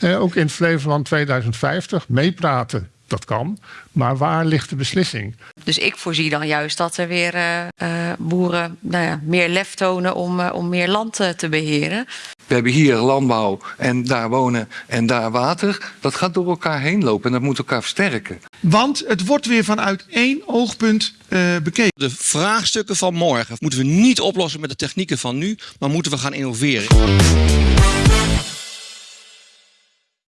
Eh, ook in Flevoland 2050 meepraten. Dat kan. Maar waar ligt de beslissing? Dus ik voorzie dan juist dat er weer eh, eh, boeren nou ja, meer lef tonen om, eh, om meer land te beheren. We hebben hier landbouw en daar wonen en daar water. Dat gaat door elkaar heen lopen en dat moet elkaar versterken. Want het wordt weer vanuit één oogpunt bekeken. De vraagstukken van morgen moeten we niet oplossen met de technieken van nu, maar moeten we gaan innoveren.